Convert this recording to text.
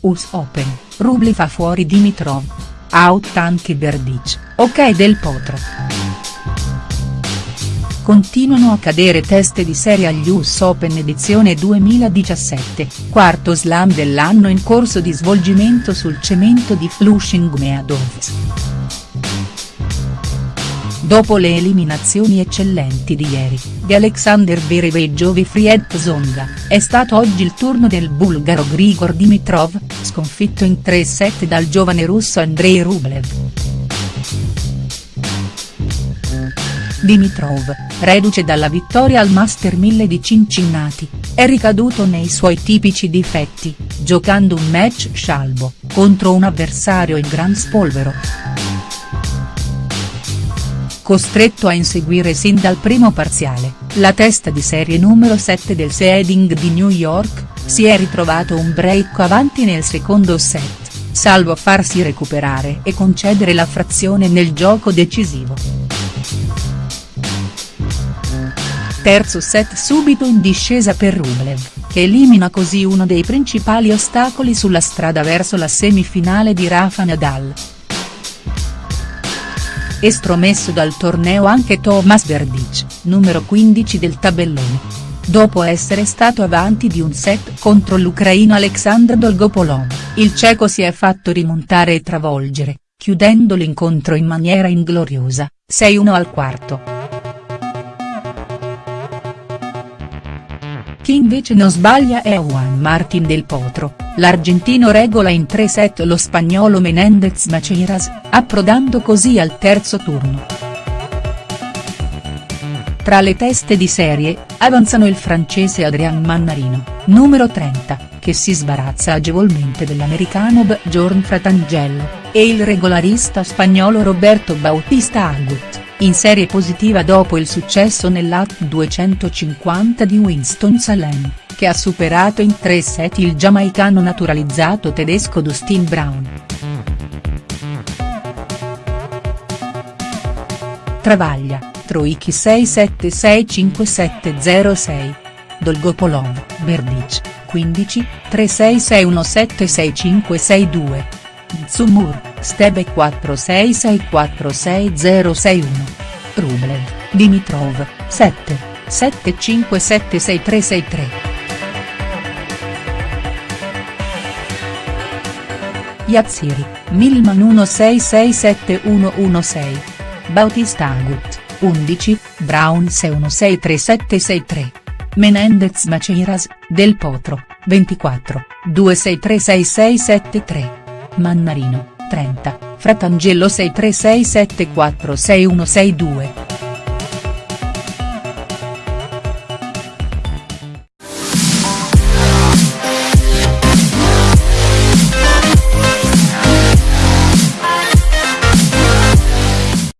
US Open, Rublev fa fuori Dimitrov. Out anche Berdic, ok Del Potro. Continuano a cadere teste di serie agli US Open edizione 2017, quarto slam dell'anno in corso di svolgimento sul cemento di Flushing Meadows. Dopo le eliminazioni eccellenti di ieri, di Alexander Zverev e Jovi Zonga, è stato oggi il turno del bulgaro Grigor Dimitrov, sconfitto in tre set dal giovane russo Andrei Rublev. Dimitrov, reduce dalla vittoria al Master 1000 di Cincinnati, è ricaduto nei suoi tipici difetti, giocando un match scialbo, contro un avversario in gran spolvero costretto a inseguire sin dal primo parziale, la testa di serie numero 7 del seeding di New York, si è ritrovato un break avanti nel secondo set, salvo farsi recuperare e concedere la frazione nel gioco decisivo. Terzo set subito in discesa per Rublev, che elimina così uno dei principali ostacoli sulla strada verso la semifinale di Rafa Nadal estromesso dal torneo anche Thomas Berdic, numero 15 del tabellone. Dopo essere stato avanti di un set contro l'ucraino Alexandr Dolgopolov, il ceco si è fatto rimontare e travolgere, chiudendo l'incontro in maniera ingloriosa, 6-1 al quarto. Chi invece non sbaglia è Juan Martin del Potro, l'argentino regola in tre set lo spagnolo Menendez Maceiras, approdando così al terzo turno. Tra le teste di serie, avanzano il francese Adrian Mannarino, numero 30, che si sbarazza agevolmente dell'americano Bjorn Fratangelo, e il regolarista spagnolo Roberto Bautista Agut in serie positiva dopo il successo nell'AT 250 di Winston-Salem, che ha superato in tre set il giamaicano naturalizzato tedesco Dustin Brown. Travaglia, Troicchi 6765706. Dolgopolov, Berdic, 15, 36617652. Zumur, Stebe 46646061. Rublev, Dimitrov, 7, 75766363. Yatsiri, Milman 16671116. Bautista Agut, 11, Brown 6163 Menendez Maceiras, Del Potro, 24, 26366673. Mannarino, 30, Fratangelo 6367466162.